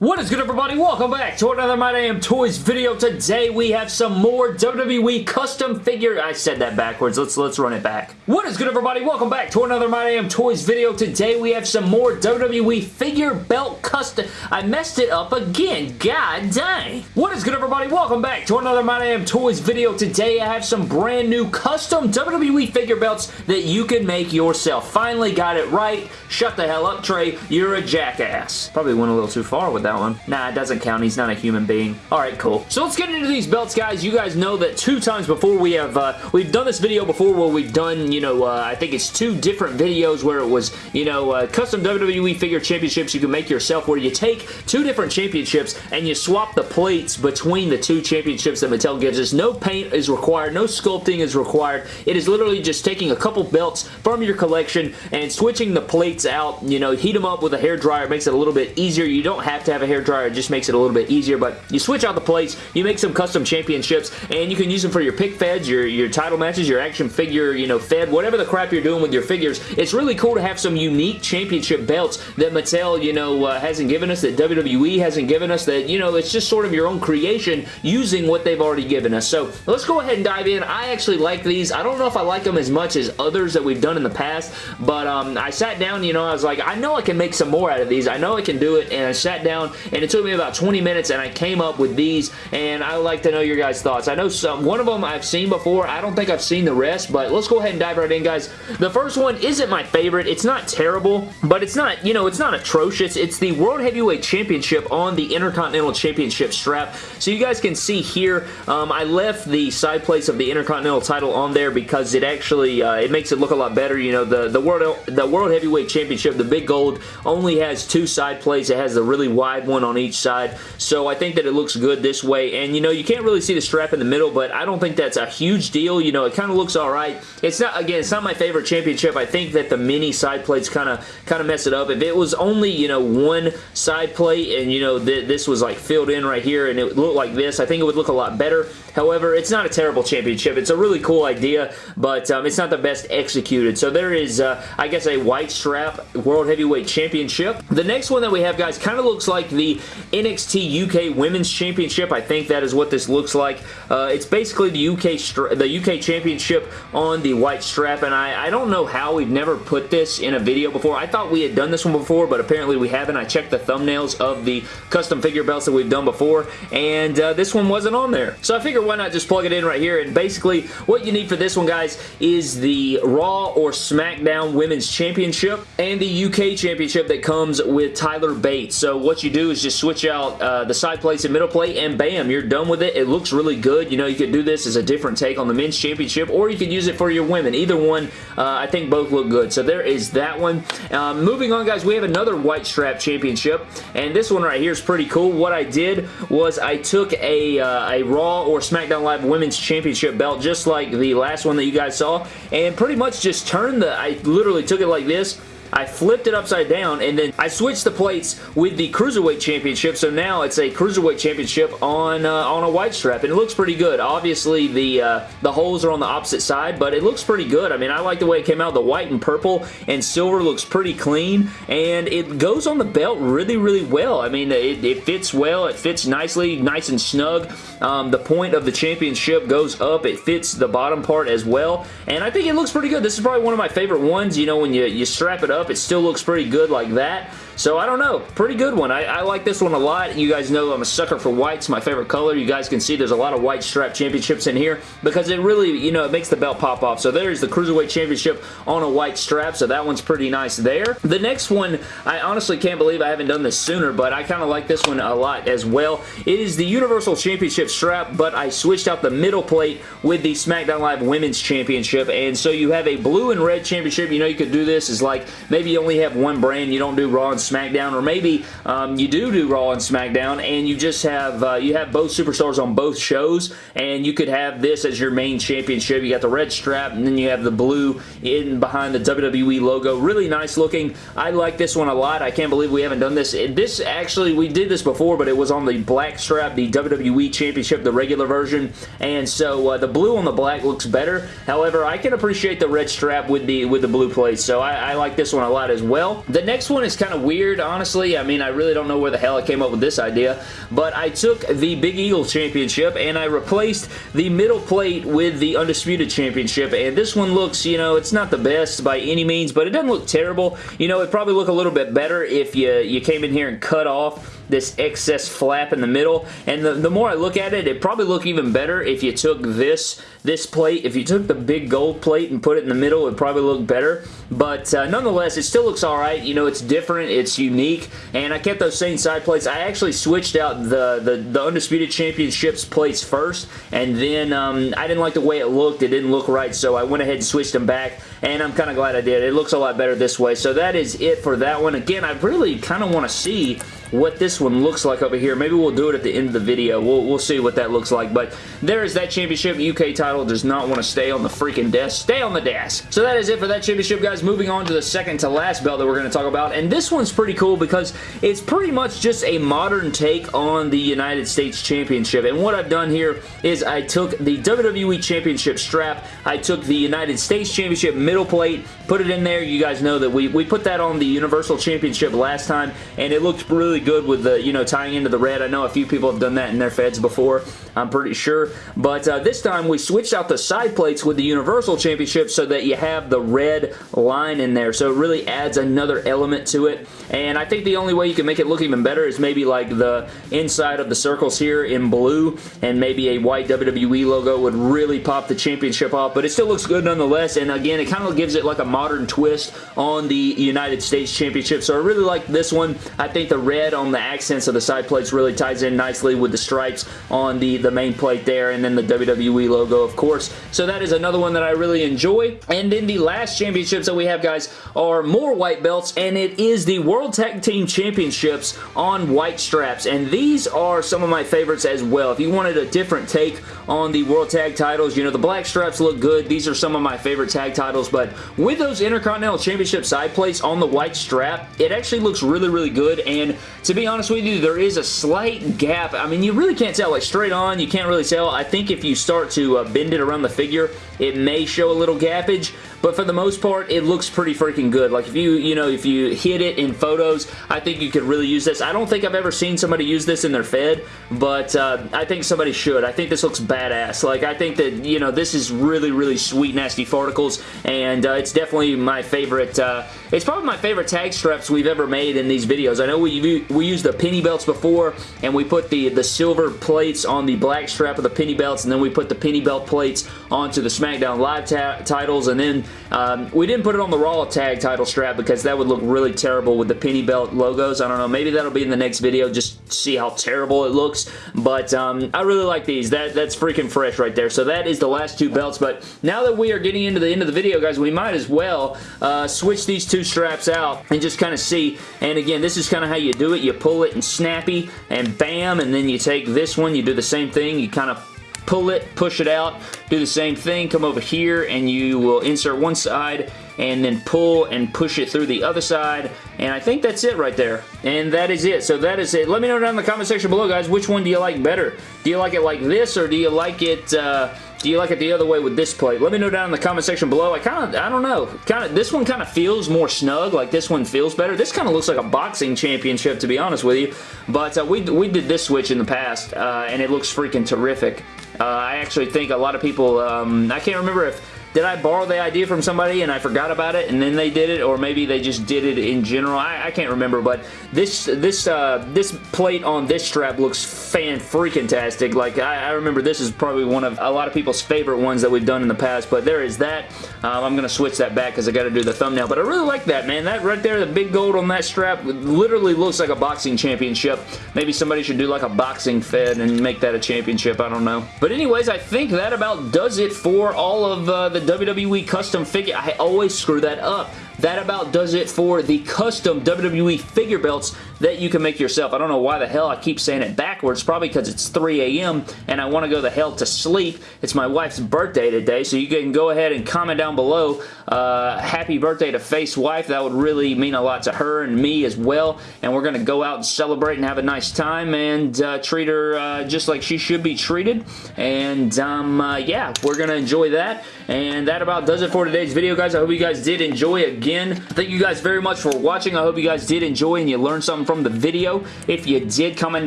What is good everybody? Welcome back to another My Damn Toys video. Today we have some more WWE custom figure. I said that backwards. Let's let's run it back. What is good everybody? Welcome back to another My Damn Toys video. Today we have some more WWE figure belt custom. I messed it up again. God dang. What is good everybody? Welcome back to another My Damn Toys video. Today I have some brand new custom WWE figure belts that you can make yourself. Finally got it right. Shut the hell up Trey. You're a jackass. Probably went a little too far with that that one. Nah, it doesn't count. He's not a human being. Alright, cool. So let's get into these belts, guys. You guys know that two times before we have, uh, we've done this video before where we've done, you know, uh, I think it's two different videos where it was, you know, uh, custom WWE figure championships you can make yourself where you take two different championships and you swap the plates between the two championships that Mattel gives us. No paint is required. No sculpting is required. It is literally just taking a couple belts from your collection and switching the plates out, you know, heat them up with a hair dryer. Makes it a little bit easier. You don't have to have a hair dryer. It just makes it a little bit easier, but you switch out the plates, you make some custom championships, and you can use them for your pic feds, your, your title matches, your action figure, you know, fed, whatever the crap you're doing with your figures. It's really cool to have some unique championship belts that Mattel, you know, uh, hasn't given us, that WWE hasn't given us, that, you know, it's just sort of your own creation using what they've already given us. So let's go ahead and dive in. I actually like these. I don't know if I like them as much as others that we've done in the past, but um, I sat down, you know, I was like, I know I can make some more out of these. I know I can do it, and I sat down and it took me about 20 minutes and I came up with these and I would like to know your guys' thoughts. I know some, one of them I've seen before. I don't think I've seen the rest, but let's go ahead and dive right in, guys. The first one isn't my favorite. It's not terrible, but it's not, you know, it's not atrocious. It's the World Heavyweight Championship on the Intercontinental Championship strap. So you guys can see here, um, I left the side plates of the Intercontinental title on there because it actually, uh, it makes it look a lot better. You know, the, the, World, the World Heavyweight Championship, the big gold, only has two side plates. It has the really wide one on each side. So I think that it looks good this way. And, you know, you can't really see the strap in the middle, but I don't think that's a huge deal. You know, it kind of looks all right. It's not, again, it's not my favorite championship. I think that the mini side plates kind of kind of mess it up. If it was only, you know, one side plate and, you know, th this was like filled in right here and it looked like this, I think it would look a lot better. However, it's not a terrible championship. It's a really cool idea, but um, it's not the best executed. So there is, uh, I guess, a white strap World Heavyweight Championship. The next one that we have, guys, kind of looks like the NXT UK Women's Championship. I think that is what this looks like. Uh, it's basically the UK the UK Championship on the white strap, and I, I don't know how we've never put this in a video before. I thought we had done this one before, but apparently we haven't. I checked the thumbnails of the custom figure belts that we've done before, and uh, this one wasn't on there. So I figured why not just plug it in right here? And basically, what you need for this one, guys, is the Raw or SmackDown Women's Championship and the UK Championship that comes with Tyler Bates. So what you do is just switch out uh, the side plates and middle plate, and bam, you're done with it. It looks really good. You know, you could do this as a different take on the Men's Championship, or you could use it for your women. Either one, uh, I think both look good. So there is that one. Um, moving on, guys, we have another white strap championship, and this one right here is pretty cool. What I did was I took a, uh, a Raw or SmackDown Live Women's Championship belt just like the last one that you guys saw and pretty much just turned the, I literally took it like this I flipped it upside down and then I switched the plates with the Cruiserweight Championship so now it's a Cruiserweight Championship on uh, on a white strap and it looks pretty good. Obviously the uh, the holes are on the opposite side but it looks pretty good. I mean I like the way it came out. The white and purple and silver looks pretty clean and it goes on the belt really really well. I mean it, it fits well. It fits nicely, nice and snug. Um, the point of the championship goes up. It fits the bottom part as well and I think it looks pretty good. This is probably one of my favorite ones you know when you, you strap it up up. It still looks pretty good like that. So I don't know. Pretty good one. I, I, like this one a lot. You guys know I'm a sucker for whites. My favorite color. You guys can see there's a lot of white strap championships in here because it really, you know, it makes the belt pop off. So there's the Cruiserweight Championship on a white strap. So that one's pretty nice there. The next one, I honestly can't believe I haven't done this sooner, but I kind of like this one a lot as well. It is the Universal Championship strap, but I switched out the middle plate with the SmackDown Live Women's Championship. And so you have a blue and red championship. You know you could do this is like maybe you only have one brand. You don't do Raw and SmackDown, or maybe um, you do do Raw and SmackDown, and you just have uh, you have both superstars on both shows, and you could have this as your main championship. You got the red strap, and then you have the blue in behind the WWE logo. Really nice looking. I like this one a lot. I can't believe we haven't done this. This actually, we did this before, but it was on the black strap, the WWE Championship, the regular version, and so uh, the blue on the black looks better. However, I can appreciate the red strap with the with the blue plate, so I, I like this one a lot as well. The next one is kind of weird weird, honestly. I mean, I really don't know where the hell I came up with this idea, but I took the Big Eagle Championship and I replaced the middle plate with the Undisputed Championship, and this one looks, you know, it's not the best by any means, but it doesn't look terrible. You know, it'd probably look a little bit better if you, you came in here and cut off this excess flap in the middle. And the, the more I look at it, it probably look even better if you took this, this plate. If you took the big gold plate and put it in the middle, it probably look better. But uh, nonetheless, it still looks alright. You know, it's different. It's unique. And I kept those same side plates. I actually switched out the, the, the Undisputed Championships plates first. And then um, I didn't like the way it looked. It didn't look right. So I went ahead and switched them back. And I'm kind of glad I did. It looks a lot better this way. So that is it for that one. Again, I really kind of want to see what this one looks like over here. Maybe we'll do it at the end of the video. We'll, we'll see what that looks like. But there is that championship. UK title does not want to stay on the freaking desk. Stay on the desk. So that is it for that championship, guys. Moving on to the second to last belt that we're going to talk about. And this one's pretty cool because it's pretty much just a modern take on the United States Championship. And what I've done here is I took the WWE Championship strap. I took the United States Championship middle plate, put it in there. You guys know that we, we put that on the Universal Championship last time, and it looked really really good with the, you know, tying into the red. I know a few people have done that in their feds before, I'm pretty sure. But uh, this time we switched out the side plates with the Universal Championship so that you have the red line in there. So it really adds another element to it. And I think the only way you can make it look even better is maybe like the inside of the circles here in blue and maybe a white WWE logo would really pop the championship off. But it still looks good nonetheless. And again, it kind of gives it like a modern twist on the United States Championship. So I really like this one. I think the red red on the accents of the side plates really ties in nicely with the stripes on the, the main plate there and then the WWE logo, of course. So that is another one that I really enjoy. And then the last championships that we have, guys, are more white belts, and it is the World Tag Team Championships on white straps. And these are some of my favorites as well. If you wanted a different take on the World Tag titles, you know, the black straps look good. These are some of my favorite tag titles, but with those Intercontinental Championship side plates on the white strap, it actually looks really, really good. And to be honest with you, there is a slight gap. I mean, you really can't tell. Like, straight on, you can't really tell. I think if you start to uh, bend it around the figure, it may show a little gappage, but for the most part, it looks pretty freaking good. Like if you, you know, if you hit it in photos, I think you could really use this. I don't think I've ever seen somebody use this in their Fed, but uh, I think somebody should. I think this looks badass. Like I think that, you know, this is really, really sweet, nasty farticles, and uh, it's definitely my favorite, uh, it's probably my favorite tag straps we've ever made in these videos. I know we, we used the penny belts before, and we put the, the silver plates on the black strap of the penny belts, and then we put the penny belt plates onto the SmackDown Live titles, and then um, we didn't put it on the Raw tag title strap because that would look really terrible with the penny belt logos. I don't know. Maybe that'll be in the next video. Just see how terrible it looks. But um, I really like these. That That's freaking fresh right there. So that is the last two belts. But now that we are getting into the end of the video, guys, we might as well uh, switch these two straps out and just kind of see. And again, this is kind of how you do it. You pull it and snappy and bam. And then you take this one. You do the same thing. You kind of pull it, push it out, do the same thing, come over here and you will insert one side and then pull and push it through the other side and I think that's it right there and that is it so that is it let me know down in the comment section below guys which one do you like better do you like it like this or do you like it uh, do you like it the other way with this plate? Let me know down in the comment section below. I kind of, I don't know. Kind of, this one kind of feels more snug. Like this one feels better. This kind of looks like a boxing championship, to be honest with you. But uh, we, we did this switch in the past, uh, and it looks freaking terrific. Uh, I actually think a lot of people, um, I can't remember if did I borrow the idea from somebody and I forgot about it and then they did it or maybe they just did it in general? I, I can't remember, but this this uh, this plate on this strap looks fan-freaking-tastic. Like, I, I, remember this is probably one of a lot of people's favorite ones that we've done in the past, but there is that. Um, I'm going to switch that back because I got to do the thumbnail, but I really like that, man. That right there, the big gold on that strap literally looks like a boxing championship. Maybe somebody should do like a boxing fed and make that a championship. I don't know. But anyways, I think that about does it for all of uh, the the WWE custom figure. I always screw that up. That about does it for the custom WWE figure belts that you can make yourself. I don't know why the hell I keep saying it backwards. Probably because it's 3 a.m. and I want to go the hell to sleep. It's my wife's birthday today, so you can go ahead and comment down below uh, happy birthday to Face Wife. That would really mean a lot to her and me as well, and we're going to go out and celebrate and have a nice time and uh, treat her uh, just like she should be treated, and um, uh, yeah, we're going to enjoy that, and that about does it for today's video, guys. I hope you guys did enjoy again. Thank you guys very much for watching. I hope you guys did enjoy and you learned something from the video. If you did, comment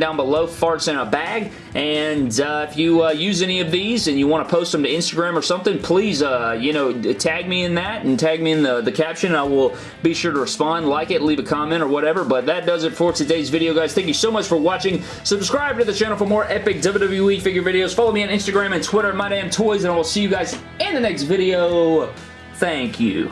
down below, farts in a bag. And uh, if you uh, use any of these and you want to post them to Instagram or something, please, uh, you know, tag me in that and tag me in the, the caption. I will be sure to respond, like it, leave a comment or whatever. But that does it for today's video, guys. Thank you so much for watching. Subscribe to the channel for more epic WWE figure videos. Follow me on Instagram and Twitter, My Damn Toys, and I will see you guys in the next video. Thank you.